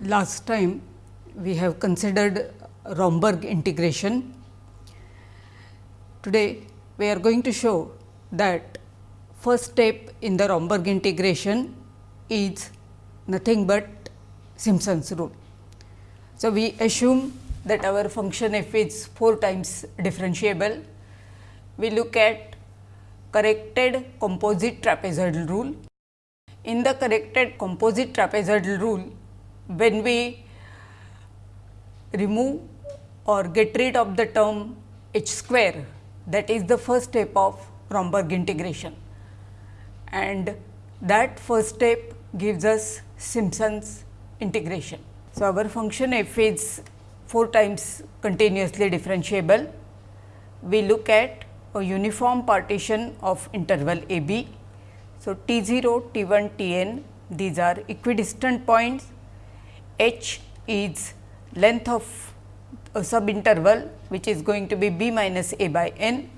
last time we have considered Romberg integration. Today, we are going to show that first step in the Romberg integration is nothing but Simpson's rule. So, we assume that our function f is 4 times differentiable. We look at corrected composite trapezoidal rule. In the corrected composite trapezoidal rule, when we remove or get rid of the term h square that is the first step of Romberg integration and that first step gives us Simpson's integration. So, our function f is 4 times continuously differentiable. We look at a uniform partition of interval a b. So, t 0, t 1, t n these are equidistant points h is length of a subinterval which is going to be b minus a by n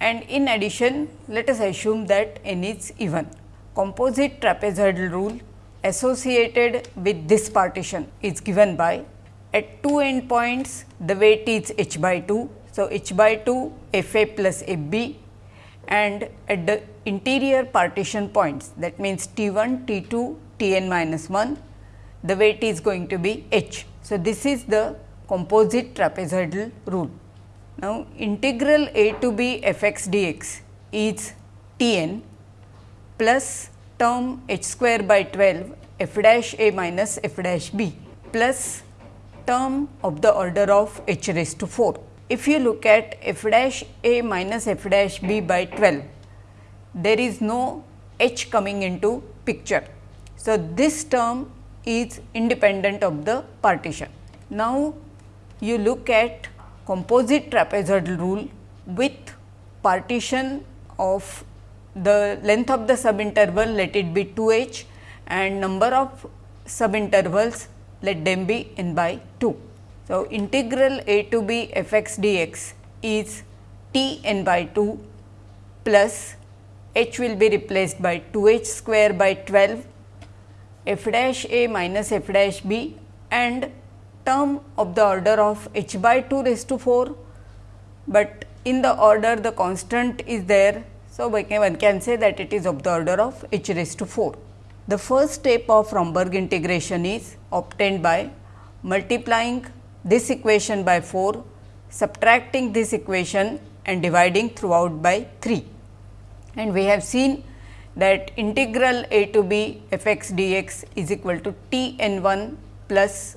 and in addition let us assume that n is even. Composite trapezoidal rule associated with this partition is given by at two end points the weight is h by 2. So, h by 2 f a plus f b and at the interior partition points that means T 1, T 2, T n minus 1 the weight is going to be h. So, this is the composite trapezoidal rule. Now, integral a to b f x d x is T n plus term h square by 12 f dash a minus f dash b plus term of the order of h raised to 4. If you look at f dash a minus f dash b by 12, there is no h coming into picture. So, this term is independent of the partition. Now, you look at composite trapezoidal rule with partition of the length of the subinterval let it be 2 h and number of subintervals let them be n by 2. So, integral a to b f x d x is t n by 2 plus h will be replaced by 2 h square by 12 f dash a minus f dash b and term of the order of h by 2 raised to 4, but in the order the constant is there. So, one can say that it is of the order of h raised to 4. The first step of Romberg integration is obtained by multiplying this equation by 4, subtracting this equation and dividing throughout by 3. And we have seen that integral a to b f x d x is equal to t n 1 plus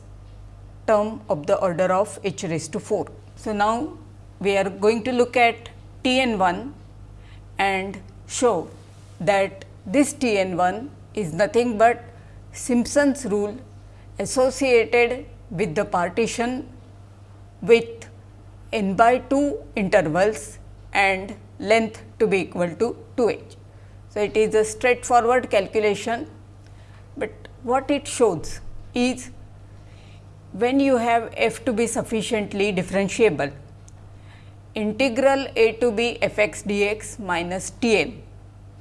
term of the order of h raised to 4. So, now we are going to look at t n 1 and show that this t n 1 is nothing but Simpson's rule associated with the partition with n by 2 intervals and length to be equal to 2 h. So, it is a straightforward calculation, but what it shows is when you have f to be sufficiently differentiable, integral a to b f x d x minus T n,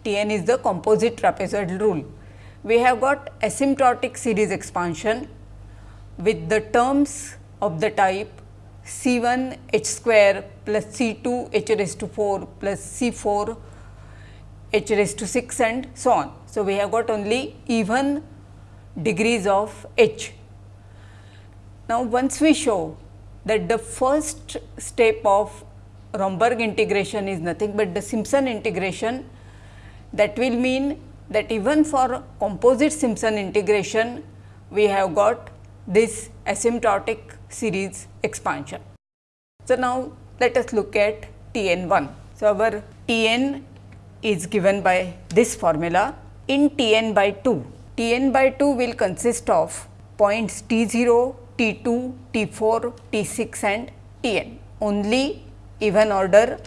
T n is the composite trapezoidal rule. We have got asymptotic series expansion with the terms of the type C 1 h square plus C 2 h raised to 4 plus C 4 h raised to 6 and so on. So, we have got only even degrees of h. Now, once we show that the first step of Romberg integration is nothing but the Simpson integration, that will mean that even for composite Simpson integration, we have got this asymptotic series expansion. So, now let us look at T n 1. So, our T n is given by this formula in T n by 2. T n by 2 will consist of points T 0, T 2, T 4, T 6 and T n only even order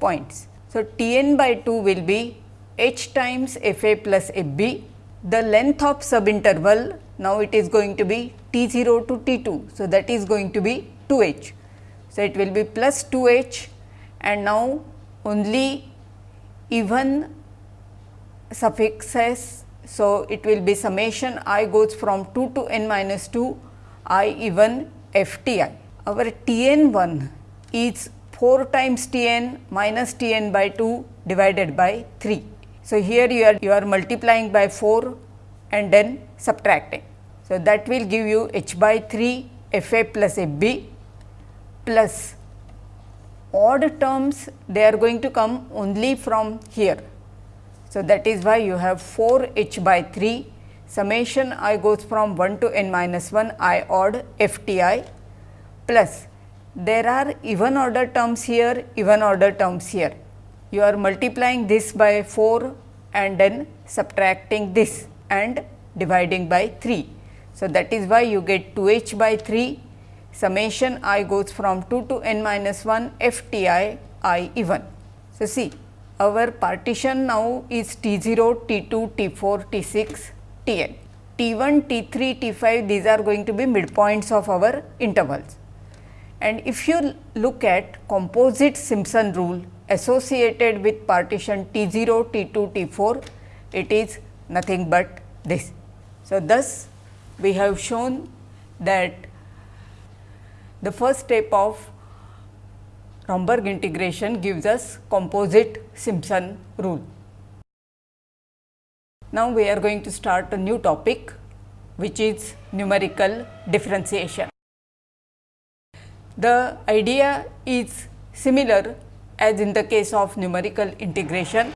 points. So, T n by 2 will be h times f a plus f b. The length of subinterval now it is going to be T 0 to T 2. So, that is going to be 2 h. So, it will be plus 2 h and now only even suffixes So, it will be summation i goes from 2 to n minus 2 i even f t i. Our T n 1 is 4 times T n minus T n by 2 divided by 3. So, here you are you are multiplying by 4 and then subtracting. So, that will give you h by 3 f a plus f b plus odd terms they are going to come only from here. So, that is why you have 4 h by 3 summation i goes from 1 to n minus 1 i odd f t i plus there are even order terms here, even order terms here. You are multiplying this by 4 and then subtracting this and dividing by 3. So, that is why you get 2 h by 3 summation i goes from 2 to n minus 1 f t i i even. So, see our partition now is T 0, T 2, T 4, T 6, T n. T 1, T 3, T 5 these are going to be midpoints of our intervals. And if you look at composite Simpson rule associated with partition T 0, T 2, T 4, it is nothing but this. So, thus we have shown that the first step of Romberg integration gives us composite Simpson rule. Now, we are going to start a new topic which is numerical differentiation. The idea is similar as in the case of numerical integration.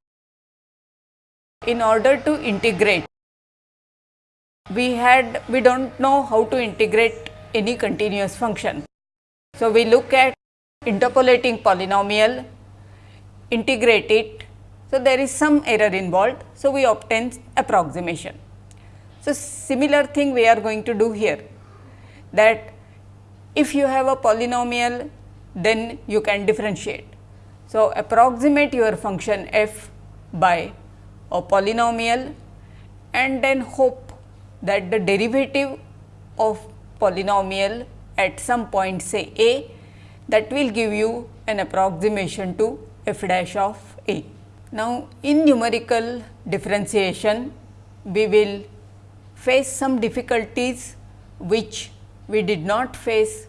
In order to integrate, we had we do not know how to integrate any continuous function. So, we look at interpolating polynomial, integrate it. So, there is some error involved. So, we obtain approximation. So, similar thing we are going to do here that if you have a polynomial, then you can differentiate. So, approximate your function f by a polynomial and then hope that the derivative of polynomial at some point say a that will give you an approximation to f dash of a. Now, in numerical differentiation we will face some difficulties which we did not face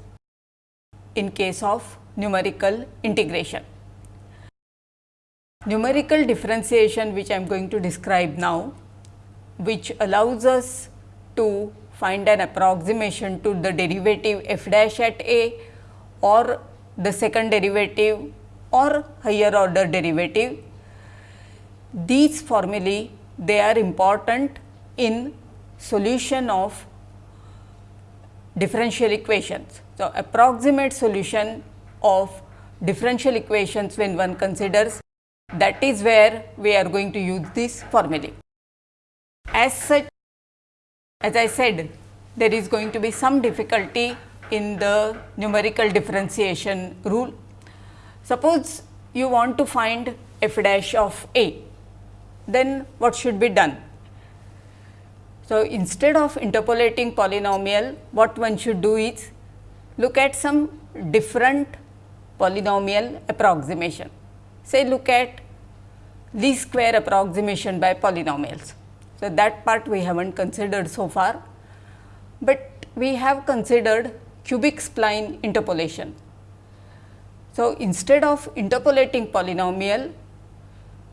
in case of numerical integration. Numerical differentiation which I am going to describe now, which allows us to find an approximation to the derivative f dash at a or the second derivative or higher order derivative. These formulae they are important in solution of differential equations. So, approximate solution of differential equations when one considers that is where we are going to use this formula. As such, as I said, there is going to be some difficulty in the numerical differentiation rule. Suppose you want to find f dash of a, then what should be done? So, instead of interpolating polynomial, what one should do is look at some different polynomial approximation. Say look at least square approximation by polynomials. So, that part we have not considered so far, but we have considered cubic spline interpolation. So, instead of interpolating polynomial,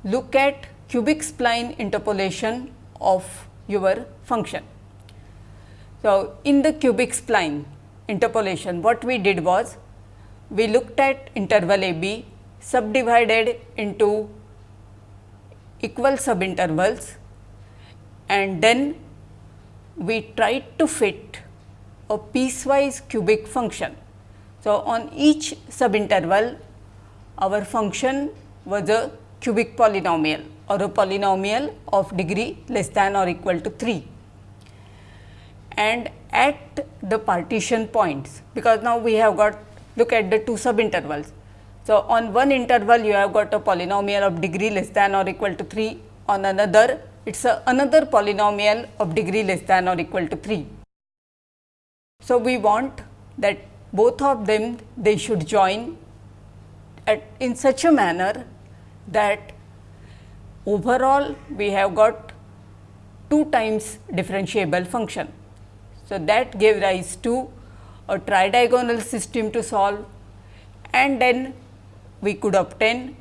look at cubic spline interpolation of your function. So, in the cubic spline interpolation what we did was we looked at interval a b subdivided into equal subintervals and then we tried to fit a piecewise cubic function. So, on each subinterval our function was a cubic polynomial or a polynomial of degree less than or equal to 3 and at the partition points because now we have got look at the two subintervals. So, on one interval you have got a polynomial of degree less than or equal to 3 on another it is another polynomial of degree less than or equal to 3. So, we want that both of them they should join at in such a manner that overall we have got 2 times differentiable function. So, that gave rise to a tridiagonal system to solve and then we could obtain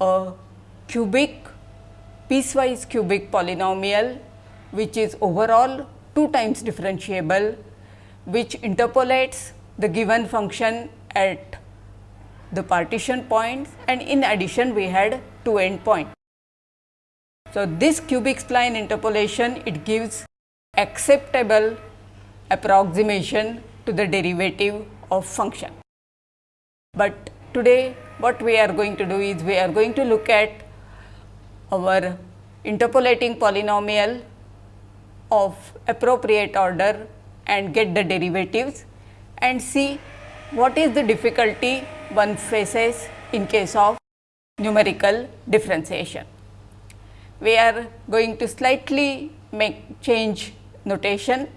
a cubic piecewise cubic polynomial which is overall 2 times differentiable which interpolates the given function at the partition points and in addition we had two end points. So, this cubic spline interpolation it gives acceptable approximation to the derivative of function. But today what we are going to do is we are going to look at our interpolating polynomial of appropriate order and get the derivatives and see what is the difficulty one faces in case of numerical differentiation. We are going to slightly make change notation.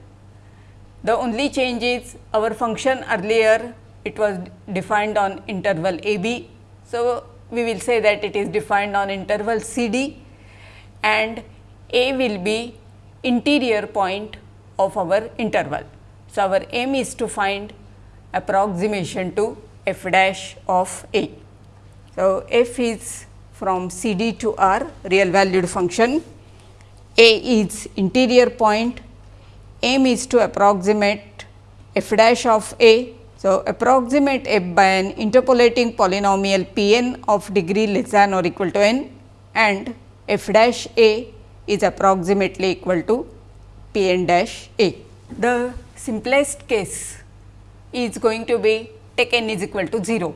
The only change is our function earlier it was defined on interval a b. So, we will say that it is defined on interval c d and a will be interior point of our interval. So, our aim is to find approximation to f dash of a. So, f is from C d to R real valued function, a is interior point, aim is to approximate f dash of a. So, approximate f by an interpolating polynomial p n of degree less than or equal to n and f dash a is approximately equal to p n dash a. The simplest case is going to be take n is equal to 0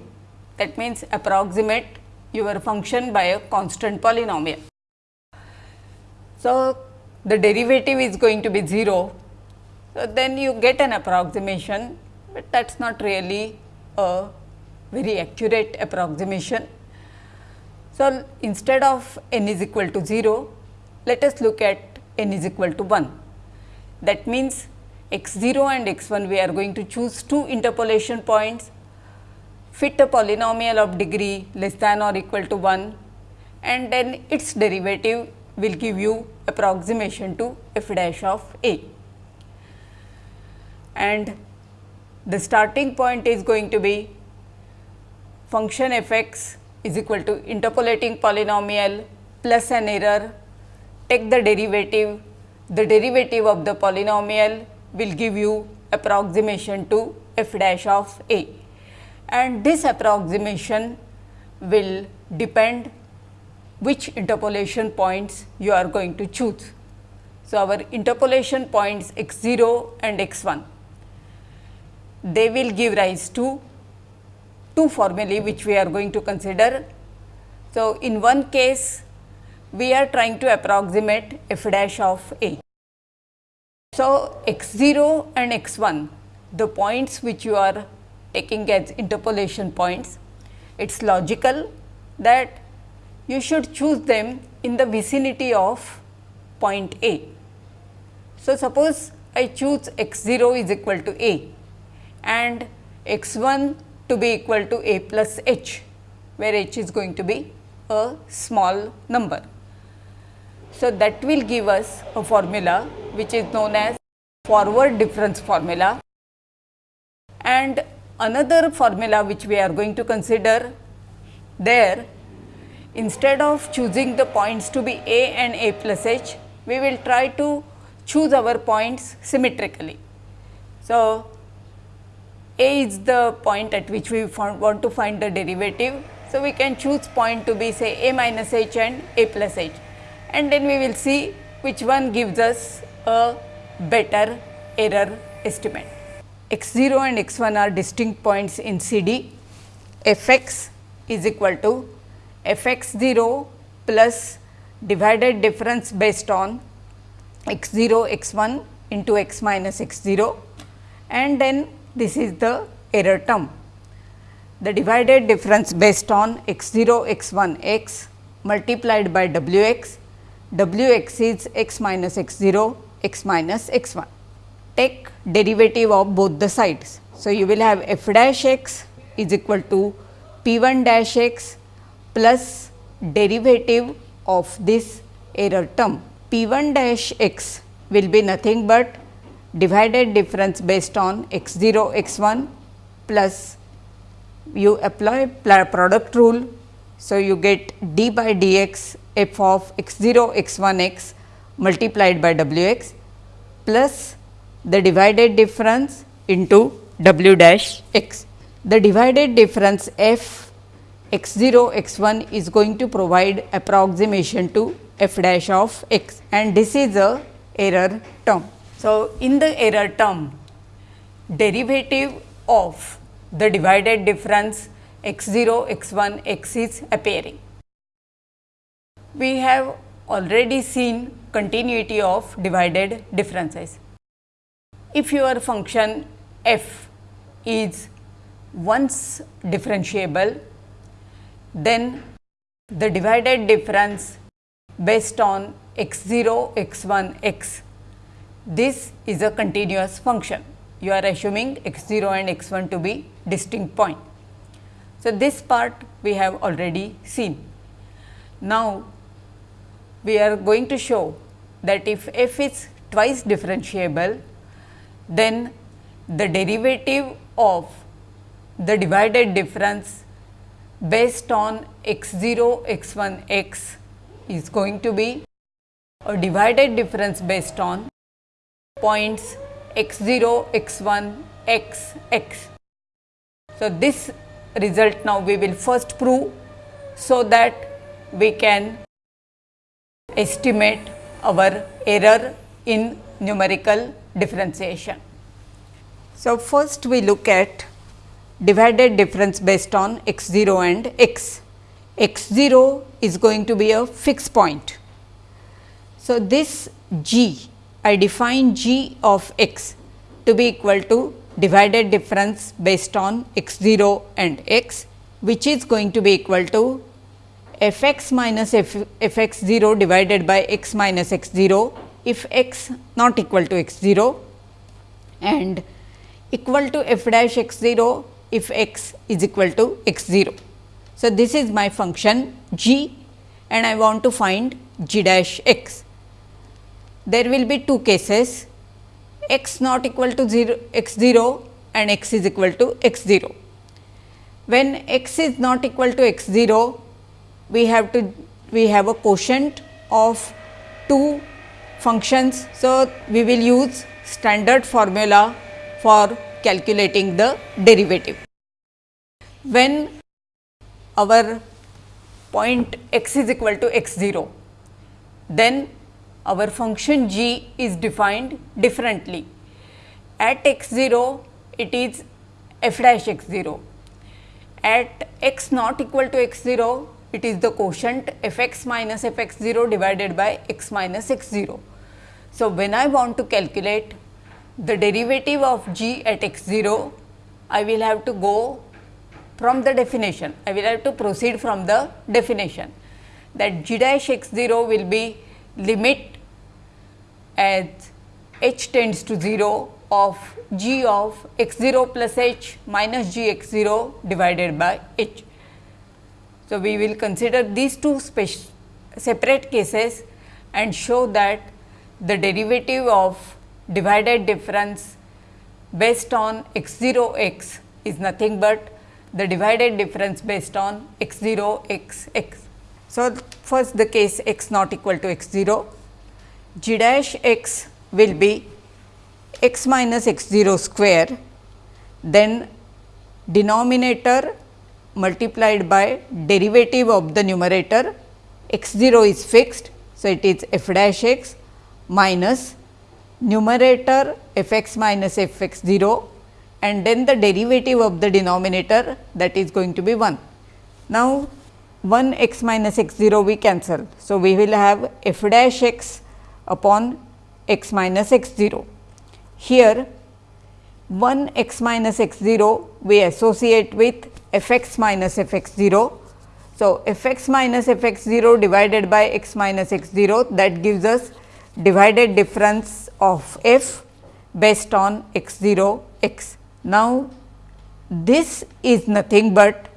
that means approximate your function by a constant polynomial. So, the derivative is going to be 0, so then you get an approximation, but that is not really a very accurate approximation. So, instead of n is equal to 0, let us look at n is equal to 1. That means, x 0 and x 1 we are going to choose two interpolation points, fit a polynomial of degree less than or equal to 1 and then its derivative will give you approximation to f dash of a. And the starting point is going to be function f x is equal to interpolating polynomial plus an error, take the derivative, the derivative of the polynomial will give you approximation to f dash of a. And this approximation will depend which interpolation points you are going to choose. So, our interpolation points x 0 and x 1, they will give rise to two formulae which we are going to consider. So, in one case we are trying to approximate f dash of a. So, x 0 and x 1 the points which you are taking as interpolation points, it is logical that you should choose them in the vicinity of point A. So, suppose I choose x 0 is equal to A and x 1 to be equal to a plus h, where h is going to be a small number. So, that will give us a formula which is known as forward difference formula and another formula which we are going to consider there instead of choosing the points to be a and a plus h, we will try to choose our points symmetrically. So, a is the point at which we want to find the derivative. So, we can choose point to be say a minus h and a plus h and then we will see which one gives us a better error estimate. x 0 and x 1 are distinct points in CD, f x is equal to f x 0 plus divided difference based on x 0 x 1 into x minus x 0 and then this is the error term. The divided difference based on x 0 x 1 x multiplied by w x, w x is x minus x 0 x minus x 1. Take derivative of both the sides. So, you will have f dash x is equal to p 1 dash x plus derivative of this error term P 1 dash x will be nothing but divided difference based on x 0 x 1 plus you apply product rule. So, you get d by dx f of x 0 x 1 x multiplied by w x plus the divided difference into w dash x. The divided difference f x 0 x 1 is going to provide approximation to f dash of x and this is a error term. So, in the error term derivative of the divided difference x 0 x 1 x is appearing. We have already seen continuity of divided differences. If your function f is once differentiable, then the divided difference based on x 0 x 1 x this is a continuous function. You are assuming x 0 and x 1 to be distinct point. So, this part we have already seen. Now, we are going to show that if f is twice differentiable, then the derivative of the divided difference based on x 0 x 1 x is going to be a divided difference based on points x 0, x 1, x, x. So, this result now we will first prove so that we can estimate our error in numerical differentiation. So, first we look at divided difference based on x 0 and x. x 0 is going to be a fixed point. So, this g I define g of x to be equal to divided difference based on x 0 and x which is going to be equal to f x minus f, f x 0 divided by x minus x 0 if x not equal to x 0 and equal to f dash x 0 if x is equal to x 0. So, this is my function g and I want to find g dash x there will be two cases x not equal to 0 x 0 and x is equal to x 0. When x is not equal to x 0, we have to we have a quotient of two functions. So, we will use standard formula for calculating the derivative. When our point x is equal to x 0, then our function g is defined differently. At x 0 it is f dash x 0, at x not equal to x 0 it is the quotient f x minus f x 0 divided by x minus x 0. So, when I want to calculate the derivative of g at x 0, I will have to go from the definition, I will have to proceed from the definition that g dash x 0 will be limit as h tends to 0 of g of x 0 plus h minus g x 0 divided by h. So, we will consider these two separate cases and show that the derivative of divided difference based on x 0 x is nothing but the divided difference based on x 0 x x. So, first the case x not equal to x 0 g dash x will be x minus x 0 square then denominator multiplied by derivative of the numerator x 0 is fixed. So, it is f dash x minus numerator f x minus f x 0 and then the derivative of the denominator that is going to be 1. Now, 1 x minus x 0 we cancel. So, we will have f dash x upon x minus x 0. Here 1 x minus x 0 we associate with f x minus f x 0. So, f x minus f x 0 divided by x minus x 0 that gives us divided difference of f based on x 0 x. Now, this is nothing but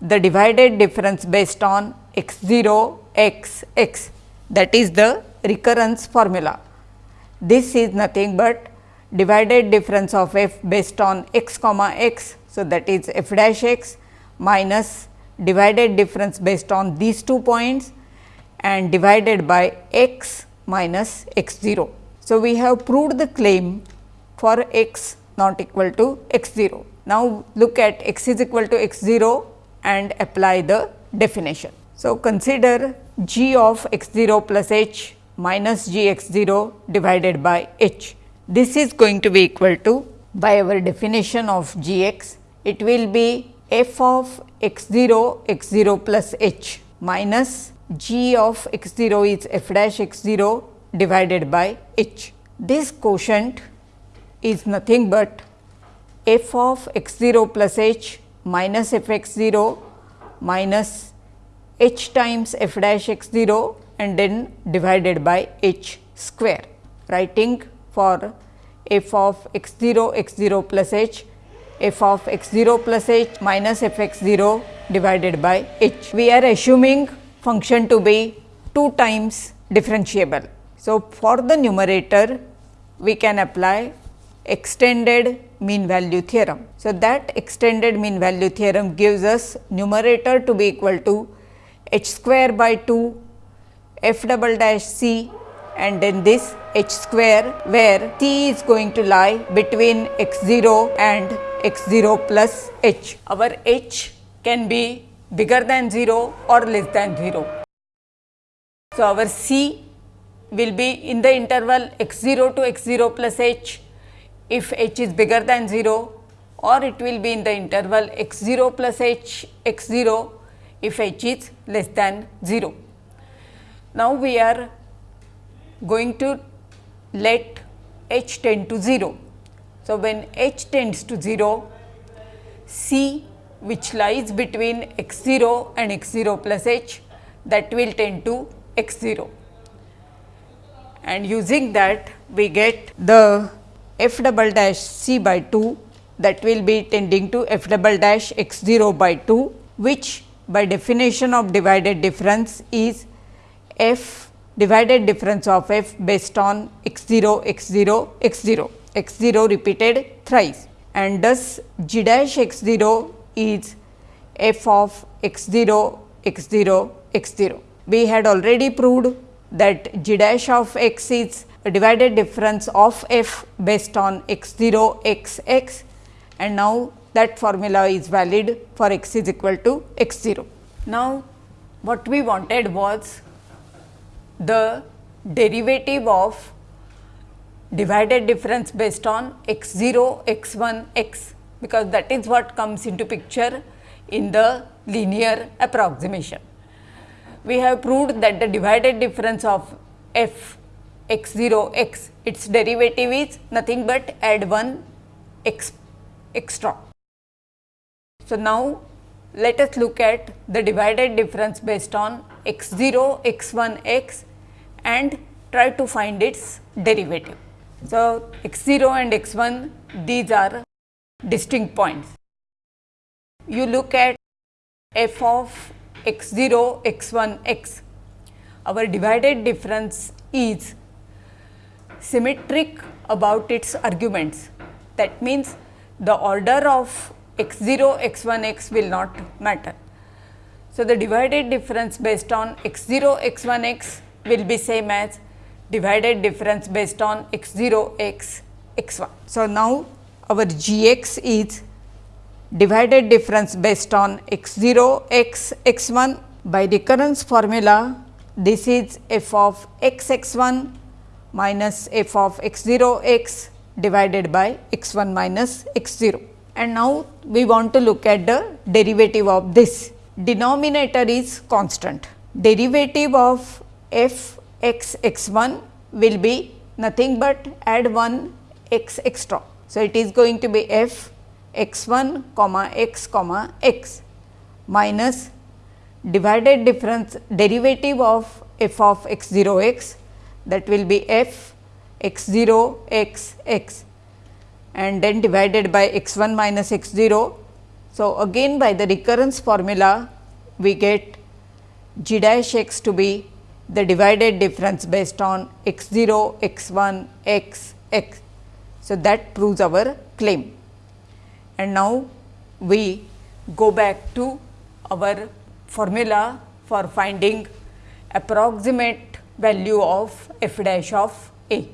the divided difference based on x 0 x x that is the recurrence formula. This is nothing but divided difference of f based on x comma x. So, that is f dash x minus divided difference based on these two points and divided by x minus x 0. So, we have proved the claim for x not equal to x 0. Now, look at x is equal to x 0 and apply the definition. So, consider g of x 0 plus h minus g x 0 divided by h. This is going to be equal to by our definition of g x, it will be f of x 0 x 0 plus h minus g of x 0 is f dash x 0 divided by h. This quotient is nothing but f of x 0 plus h minus f x 0 minus h times f dash x 0 and then divided by h square. Writing for f of x 0 x 0 plus h f of x 0 plus h minus f x 0 divided by h. We are assuming function to be 2 times differentiable. So, for the numerator we can apply extended mean value theorem. So, that extended mean value theorem gives us numerator to be equal to h square by 2 f double dash c and then this h square where c is going to lie between x 0 and x 0 plus h. Our h can be bigger than 0 or less than 0. So, our c will be in the interval x 0 to x 0 plus h if h is bigger than 0 or it will be in the interval x 0 plus h x 0 if h is less than 0. Now, we are going to let h tend to 0. So, when h tends to 0, c which lies between x 0 and x 0 plus h that will tend to x 0 and using that we get the f double dash c by 2 that will be tending to f double dash x 0 by 2 which by definition of divided difference is f divided difference of f based on x 0 x 0 x 0 x 0 repeated thrice and thus g dash x 0 is f of x 0 x 0 x 0. We had already proved that g dash of x is a divided difference of f based on x 0 x x and now that formula is valid for x is equal to x 0. Now, what we wanted was the derivative of divided difference based on x 0 x 1 x because that is what comes into picture in the linear approximation we have proved that the divided difference of f x 0 x its derivative is nothing but add 1 x extra. So, now let us look at the divided difference based on x 0 x 1 x and try to find its derivative. So, x 0 and x 1 these are distinct points. You look at f of x 0 x 1 x. Our divided difference is symmetric about its arguments. That means, the order of x 0 x 1 x will not matter. So, the divided difference based on x 0 x 1 x will be same as divided difference based on x 0 x x 1. So, now our g x is divided difference based on x 0 x x 1 by recurrence formula this is f of x x 1 minus f of x 0 x divided by x 1 minus x 0. And now, we want to look at the derivative of this denominator is constant derivative of f x x 1 will be nothing but add 1 x extra. So, it is going to be f x 1 comma x comma x minus divided difference derivative of f of x 0 x that will be f x 0 x x and then divided by x 1 minus x 0. So, again by the recurrence formula we get g dash x to be the divided difference based on x 0, x 1, x, x. So, that proves our claim. And now, we go back to our formula for finding approximate value of f dash of a.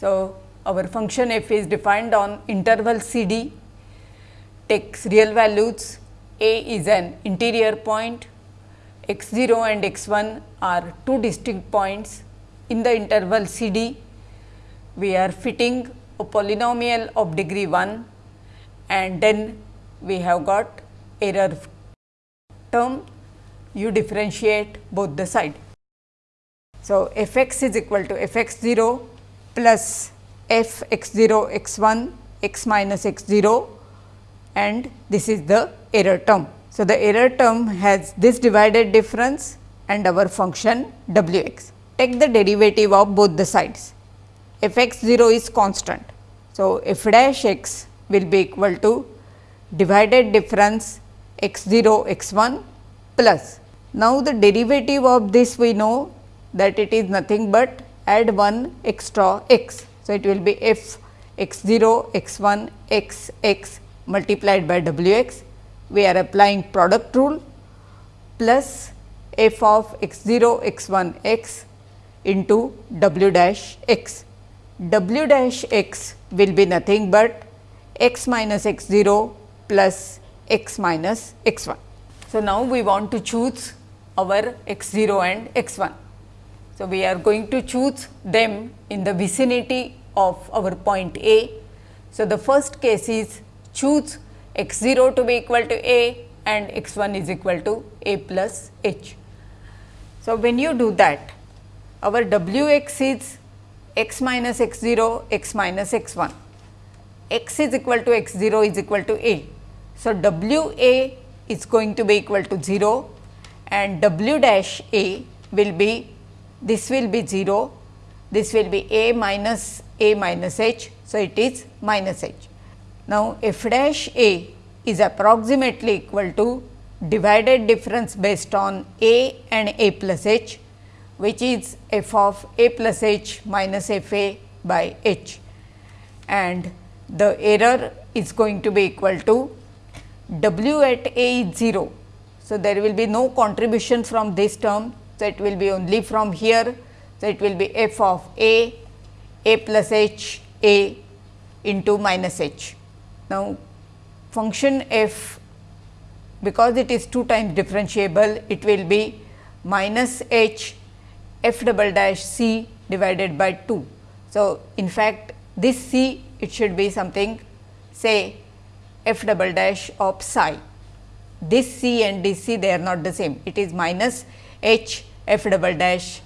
So, our function f is defined on interval c d takes real values a is an interior point x 0 and x 1 are two distinct points in the interval c d we are fitting a polynomial of degree 1 and then we have got error term you differentiate both the side. So, f x is equal to f x 0 plus f x 0 x 1 x minus x 0 and this is the error term. So, the error term has this divided difference and our function w x. Take the derivative of both the sides f x 0 is constant. So, f dash x will be equal to divided difference x 0 x 1 plus. Now, the derivative of this we know that it is nothing but add 1 extra x. So, it will be f x 0 x 1 x x multiplied by w x. We are applying product rule plus f of x 0 x 1 x into w dash x. w dash x will be nothing but x minus x 0 plus x minus x 1. So, now we want to choose our x 0 and x 1. So, we are going to choose them in the vicinity of our point A. So, the first case is choose x 0 to be equal to A and x 1 is equal to A plus h. So, when you do that our w x is x minus x 0 x minus x 1 x is equal to x 0 is equal to A. So, w A is going to be equal to 0 and w dash A will be this will be 0, this will be A minus A minus h. So, it is minus h. Now, f dash A is approximately equal to divided difference based on A and A plus h, which is f of A plus h minus f A by h and the error is going to be equal to w at A is 0. So, there will be no contribution from this term so, it will be only from here. So, it will be f of a, a plus h, a into minus h. Now, function f because it is 2 times differentiable, it will be minus h f double dash c divided by 2. So, in fact, this c it should be something say f double dash of psi. This c and this c they are not the same, it is minus h f double dash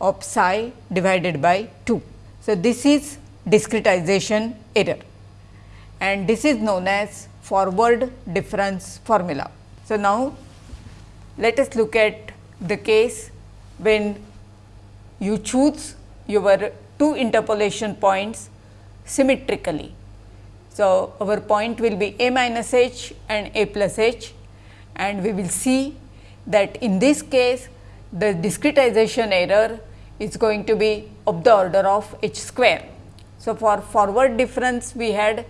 of psi divided by 2. So, this is discretization error and this is known as forward difference formula. So, now let us look at the case when you choose your two interpolation points symmetrically. So, our point will be a minus h and a plus h and we will see that in this case the discretization error is going to be of the order of h square. So, for forward difference we had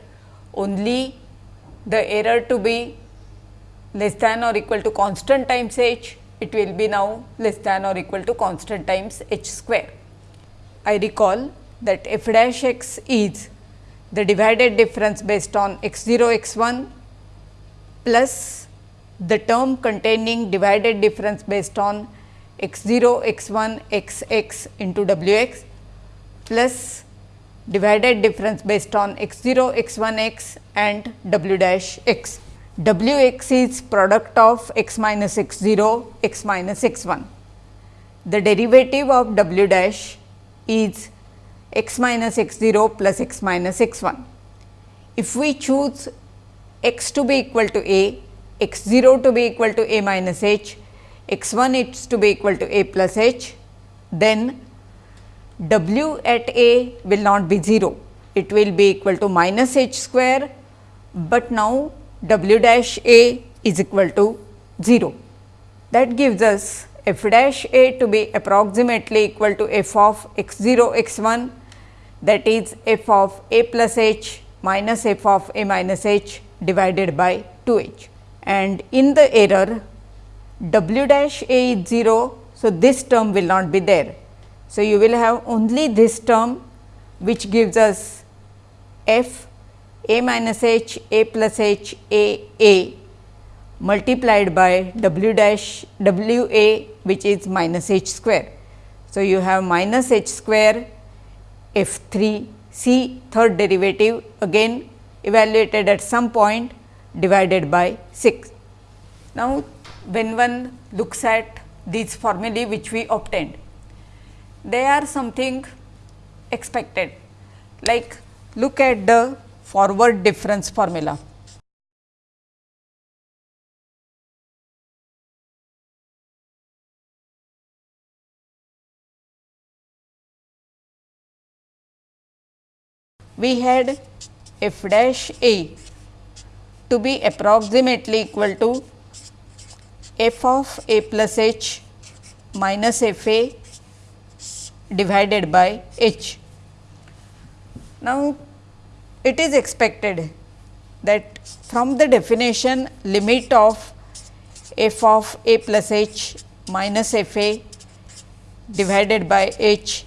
only the error to be less than or equal to constant times h, it will be now less than or equal to constant times h square. I recall that f dash x is the divided difference based on x 0 x 1 plus the term containing divided difference based on x 0 x 1 x x into w x plus divided difference based on x 0 x 1 x and w dash x. w x is product of x minus x 0 x minus x 1. The derivative of w dash is x minus x 0 plus x minus x 1. If we choose x to be equal to a, x 0 to be equal to a minus h x 1 is to be equal to a plus h, then w at a will not be 0, it will be equal to minus h square, but now w dash a is equal to 0. that gives us f dash a to be approximately equal to f of x 0 x 1 that is f of a plus h minus f of a minus h divided by 2 h. And in the error w dash a is 0. So, this term will not be there. So, you will have only this term which gives us f a minus h a plus h a a multiplied by w dash w a which is minus h square. So, you have minus h square f 3 c third derivative again evaluated at some point divided by 6. Now, when one looks at these formulae which we obtained, they are something expected like look at the forward difference formula. We had f dash a to be approximately equal to f of a plus h minus f a divided by h. Now, it is expected that from the definition limit of f of a plus h minus f a divided by h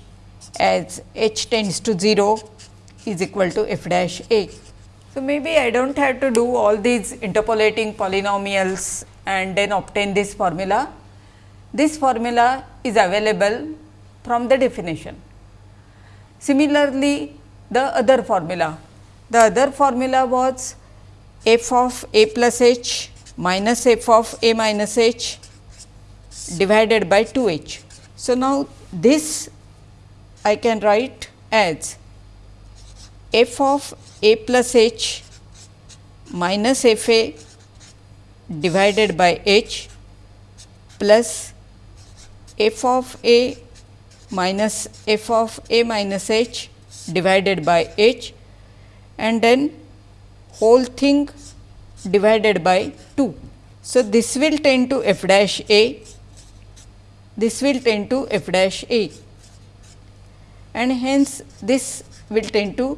as h tends to 0 is equal to f dash a. So, maybe I do not have to do all these interpolating polynomials and then obtain this formula. This formula is available from the definition. Similarly, the other formula, the other formula was f of a plus h minus f of a minus h divided by 2 h. So, now this I can write as f of a plus h minus f a divided by h plus f of a minus f of a minus h divided by h and then whole thing divided by 2. So, this will tend to f dash a, this will tend to f dash a and hence this will tend to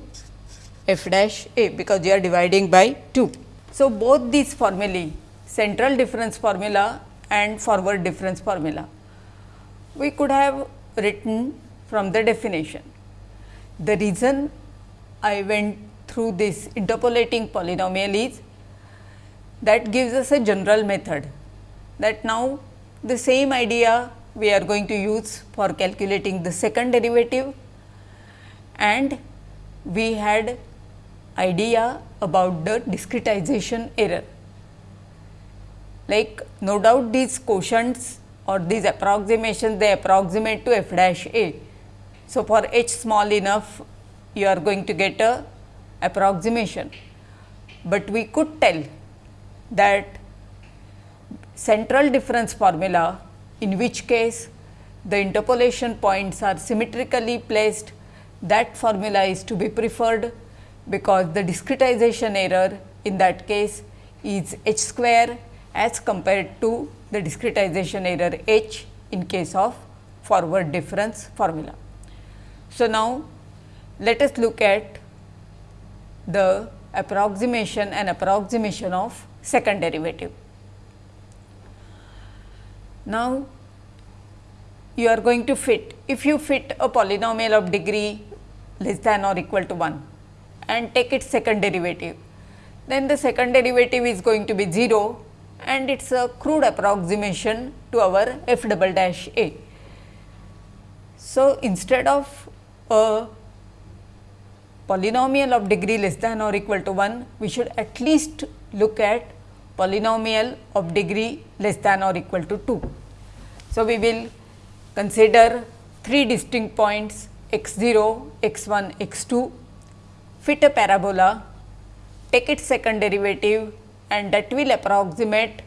f dash a because you are dividing by 2. So, both these formulae central difference formula and forward difference formula. We could have written from the definition. The reason I went through this interpolating polynomial is that gives us a general method that now the same idea we are going to use for calculating the second derivative and we had idea about the discretization error like no doubt these quotients or these approximations they approximate to f dash a. So, for h small enough you are going to get a approximation, but we could tell that central difference formula in which case the interpolation points are symmetrically placed that formula is to be preferred because the discretization error in that case is h square as compared to the discretization error h in case of forward difference formula. So, now let us look at the approximation and approximation of second derivative. Now, you are going to fit if you fit a polynomial of degree less than or equal to 1 and take its second derivative, then the second derivative is going to be 0 and it is a crude approximation to our f double dash a. So, instead of a polynomial of degree less than or equal to 1, we should at least look at polynomial of degree less than or equal to 2. So, we will consider three distinct points x 0, x 1, x 2, fit a parabola, take its second derivative and that will approximate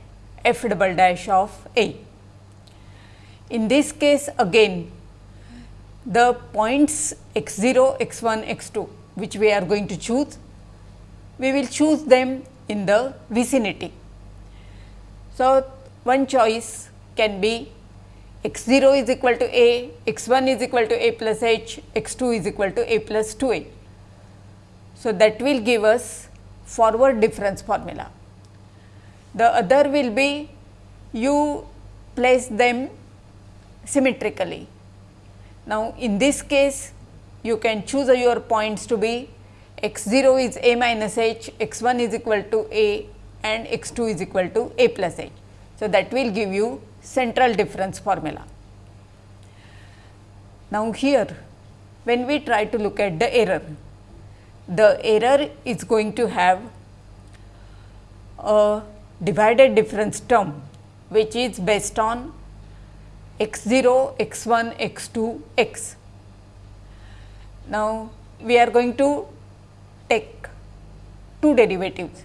f double dash of A. In this case again the points x 0, x 1, x 2 which we are going to choose, we will choose them in the vicinity. So, one choice can be x 0 is equal to a, x 1 is equal to a plus h, x 2 is equal to a plus 2 a. So, that will give us forward difference formula. The other will be you place them symmetrically. Now, in this case you can choose your points to be x 0 is a minus h, x 1 is equal to a and x 2 is equal to a plus h. So, that will give you central difference formula. Now, here when we try to look at the error, the error is going to have a divided difference term which is based on x 0, x 1, x 2, x. Now, we are going to take two derivatives.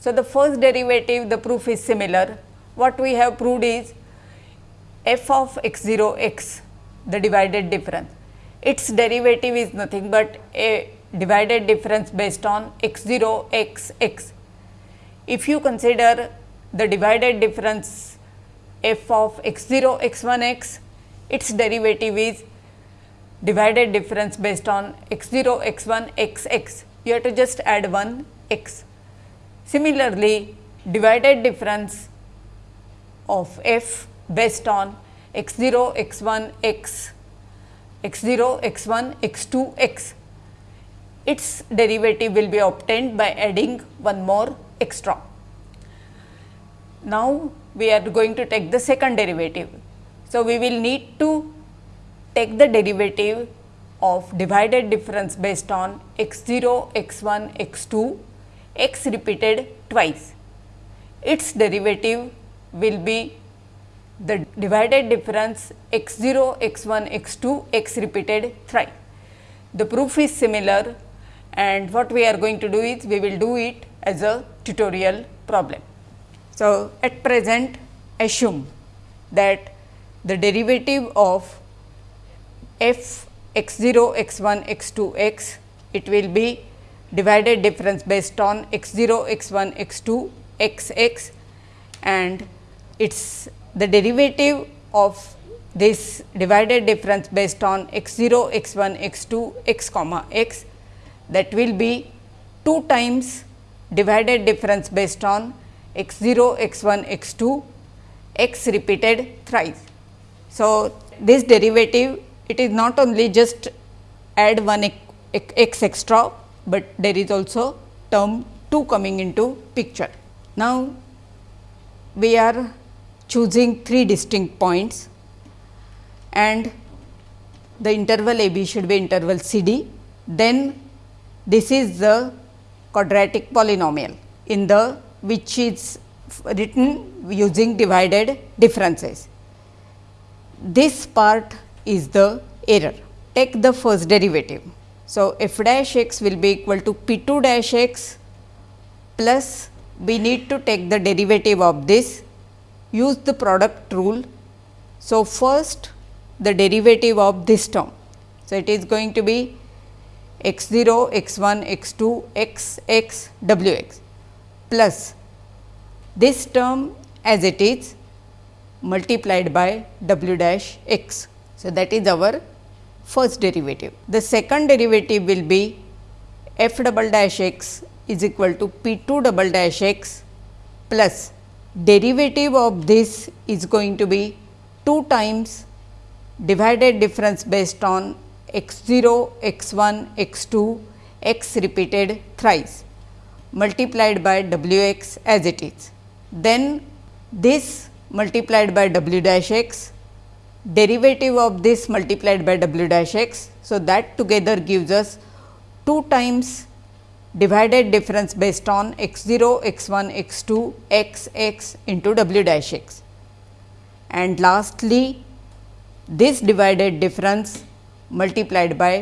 So, the first derivative the proof is similar what we have proved is f of x 0 x the divided difference. Its derivative is nothing but a divided difference based on x 0 x x. If you consider the divided difference f of x 0 x 1 x, its derivative is divided difference based on x 0 x 1 x x. You have to just add 1 x. Similarly, divided difference of f based on x 0, x 1, x, x 0, x 1, x 2, x. Its derivative will be obtained by adding one more extra. Now, we are going to take the second derivative. So, we will need to take the derivative of divided difference based on x 0, x 1, x 2, x repeated twice. Its derivative will be the divided difference x 0, x 1, x 2, x repeated thrice. The proof is similar and what we are going to do is we will do it as a tutorial problem. So, at present assume that the derivative of f x 0, x 1, x 2, x it will be divided difference based on x 0, x 1, x 2, x x and its the derivative of this divided difference based on x 0, x 1, x 2, x comma x that will be 2 times divided difference based on x 0, x 1, x 2, x repeated thrice. So, this derivative it is not only just add one x extra, but there is also term 2 coming into picture. Now, we are choosing three distinct points and the interval a b should be interval c d. Then this is the quadratic polynomial in the which is written using divided differences. This part is the error. Take the first derivative. So, f dash x will be equal to p 2 dash x plus we need to take the derivative of this use the product rule. So, first the derivative of this term. So, it is going to be x 0, x 1, x 2, x x w x plus this term as it is multiplied by w dash x. So, that is our first derivative. The second derivative will be f double dash x is equal to p 2 double dash x plus derivative of this is going to be 2 times divided difference based on x 0, x 1, x 2, x repeated thrice multiplied by w x as it is. Then this multiplied by w dash x, derivative of this multiplied by w dash x. So, that together gives us 2 times divided difference based on x 0, x 1, x 2, x x into w dash x. And lastly, this divided difference multiplied by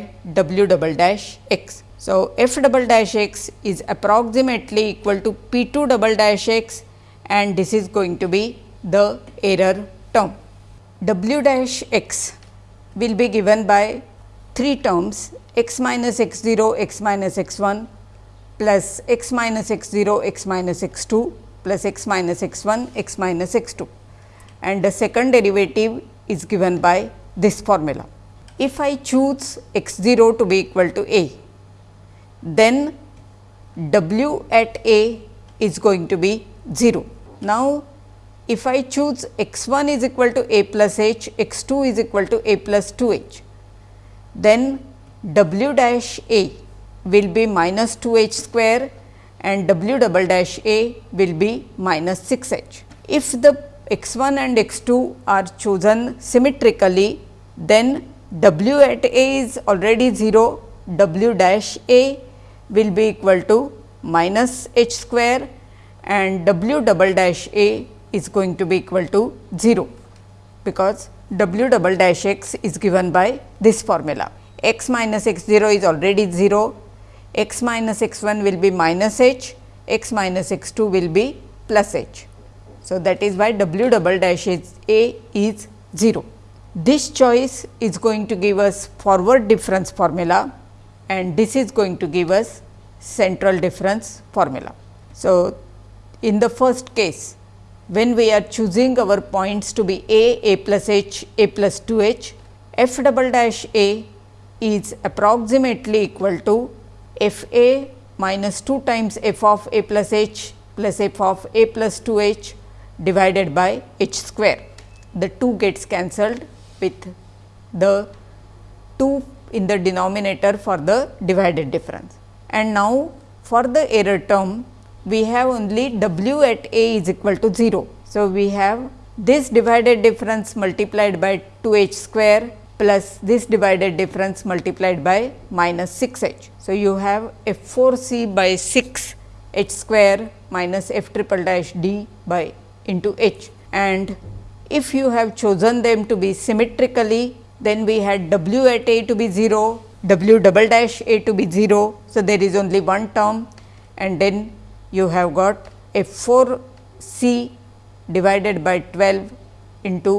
w double dash x. So, f double dash x is approximately equal to p 2 double dash x and this is going to be the error term. w dash x will be given by 3 terms x minus x 0, x minus x 1 plus x minus x 0 x minus x 2 plus x minus x 1 x minus x 2. and the second derivative is given by this formula. If I choose x 0 to be equal to a, then w at a is going to be 0. Now, if I choose x 1 is equal to a plus h, x 2 is equal to a plus 2 h, then w dash a will be minus 2 h square and w double dash a will be minus 6 h. If the x 1 and x 2 are chosen symmetrically, then w at a is already 0, w dash a will be equal to minus h square and w double dash a is going to be equal to 0, because w double dash x is given by this formula. x minus x 0 is already 0, x minus x 1 will be minus h, x minus x 2 will be plus h. So, that is why w double dash a is 0. This choice is going to give us forward difference formula and this is going to give us central difference formula. So, in the first case when we are choosing our points to be a, a plus h, a plus 2 h, f double dash a is approximately equal to f a minus 2 times f of a plus h plus f of a plus 2 h divided by h square. The 2 gets cancelled with the 2 in the denominator for the divided difference. And now, for the error term we have only w at a is equal to 0. So, we have this divided difference multiplied by 2 h square plus this divided difference multiplied by minus 6 h. So, you have f 4 c by 6 h square minus f triple dash d by into h and if you have chosen them to be symmetrically then we had w at a to be 0, w double dash a to be 0. So, there is only one term and then you have got f 4 c divided by 12 into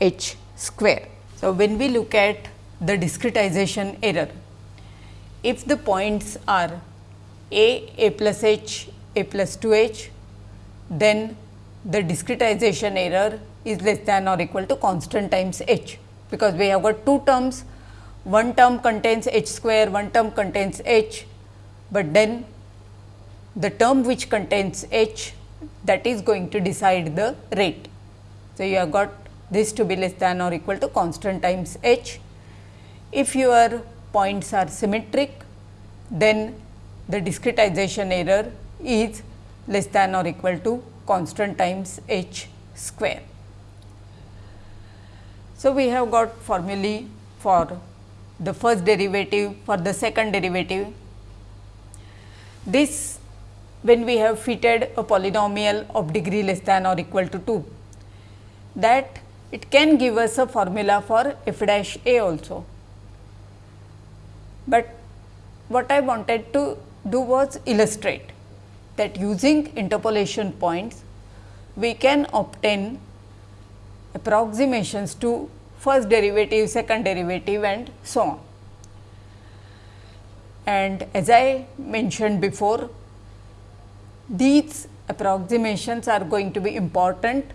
h square. So, when we look at the discretization error, if the points are a, a plus h, a plus 2 h, then the discretization error is less than or equal to constant times h, because we have got two terms, one term contains h square, one term contains h, but then the term which contains h that is going to decide the rate. So, you have got this to be less than or equal to constant times h. If your points are symmetric, then the discretization error is less than or equal to constant times h square. So, we have got formulae for the first derivative for the second derivative. This when we have fitted a polynomial of degree less than or equal to 2 that it can give us a formula for f dash a also. But what I wanted to do was illustrate that using interpolation points, we can obtain approximations to first derivative, second derivative and so on. And as I mentioned before, these approximations are going to be important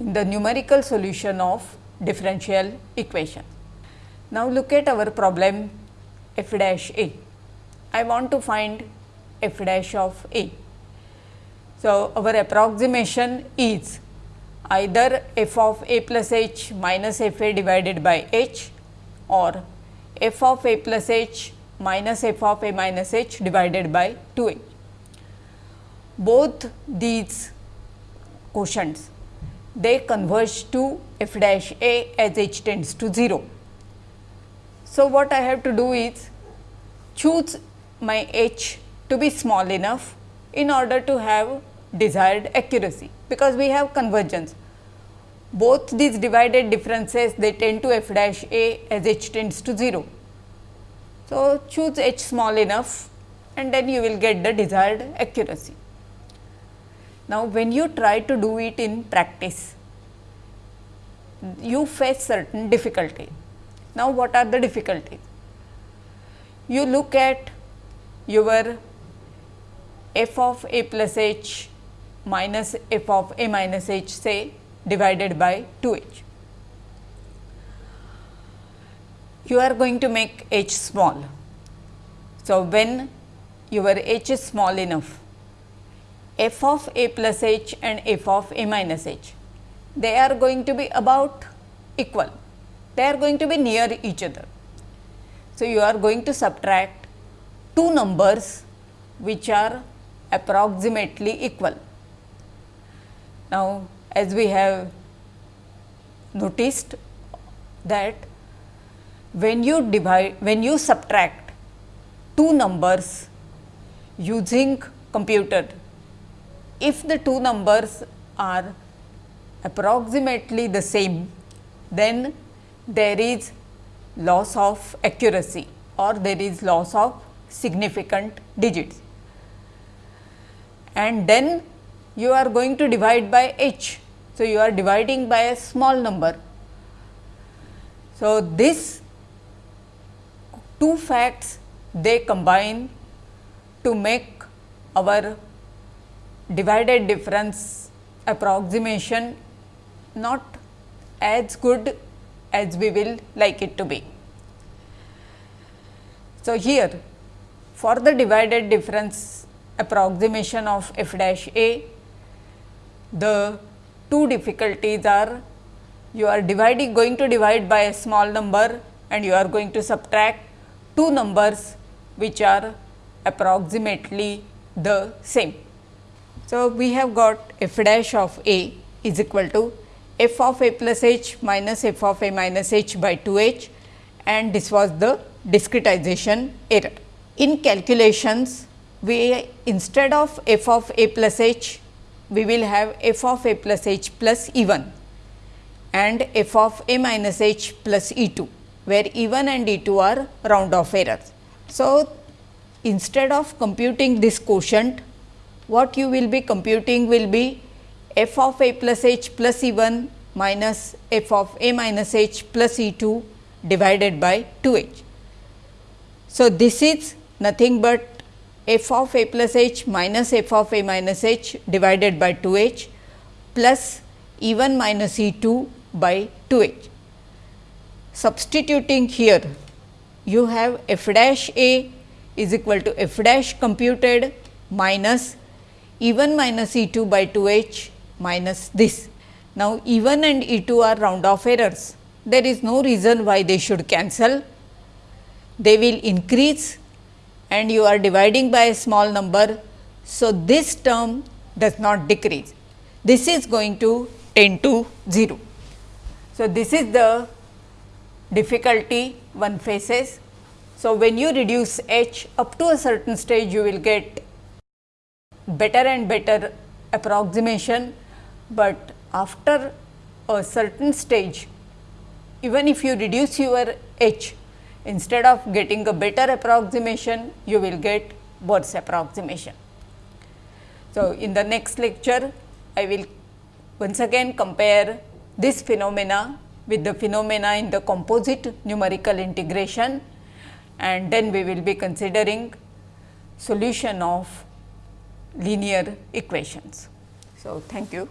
in the numerical solution of differential equation. Now, look at our problem f dash a. I want to find f dash of a. So, our approximation is either f of a plus h minus f a divided by h or f of a plus h minus f of a minus h divided by 2 a. Both these quotients they converge to f dash a as h tends to 0. So, what I have to do is choose my h to be small enough in order to have desired accuracy, because we have convergence. Both these divided differences they tend to f dash a as h tends to 0. So, choose h small enough and then you will get the desired accuracy. Now, when you try to do it in practice, you face certain difficulty. Now, what are the difficulties? You look at your f of a plus h minus f of a minus h say divided by 2 h. You are going to make h small. So, when your h is small enough, f of a plus h and f of a minus h, they are going to be about equal, they are going to be near each other. So, you are going to subtract two numbers which are approximately equal. Now, as we have noticed that when you divide when you subtract two numbers using computer if the two numbers are approximately the same then there is loss of accuracy or there is loss of significant digits. And then you are going to divide by h. So, you are dividing by a small number. So, this two facts they combine to make our divided difference approximation not as good as we will like it to be. So, here for the divided difference approximation of f dash a, the two difficulties are you are dividing going to divide by a small number and you are going to subtract two numbers which are approximately the same. So, we have got f dash of a is equal to f of a plus h minus f of a minus h by 2 h and this was the discretization error. In calculations, we instead of f of a plus h, we will have f of a plus h plus E 1 and f of a minus h plus E 2, where E 1 and E 2 are round off errors. So, instead of computing this quotient, what you will be computing will be f of a plus h plus E 1 minus f of a minus h plus E 2 divided by 2 h. So, this is nothing but f of a plus h minus f of a minus h divided by 2 h plus E 1 minus E 2 by 2 h. Substituting here you have f dash a is equal to f dash computed minus E 1 minus E 2 by 2 h minus this. Now, E 1 and E 2 are round off errors. There is no reason why they should cancel they will increase and you are dividing by a small number. So, this term does not decrease. This is going to tend to 0. So, this is the difficulty one faces. So, when you reduce h up to a certain stage you will get better and better approximation, but after a certain stage even if you reduce your h instead of getting a better approximation, you will get worse approximation. So, in the next lecture, I will once again compare this phenomena with the phenomena in the composite numerical integration and then we will be considering solution of linear equations. So, thank you.